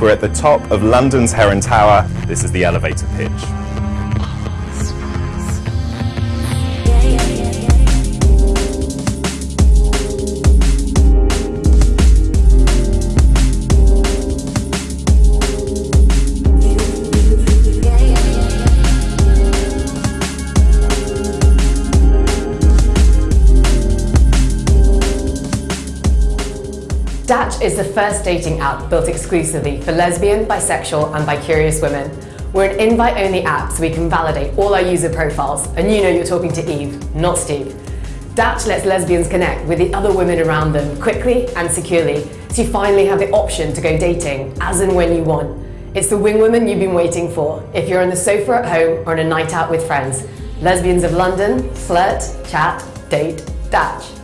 We're at the top of London's Heron Tower. This is the elevator pitch. Dattch is the first dating app built exclusively for lesbian, bisexual and bi-curious women. We're an invite-only app so we can validate all our user profiles and you know you're talking to Eve, not Steve. Dattch lets lesbians connect with the other women around them quickly and securely so you finally have the option to go dating as and when you want. It's the wing woman you've been waiting for if you're on the sofa at home or on a night out with friends. Lesbians of London, flirt, chat, date, Dattch.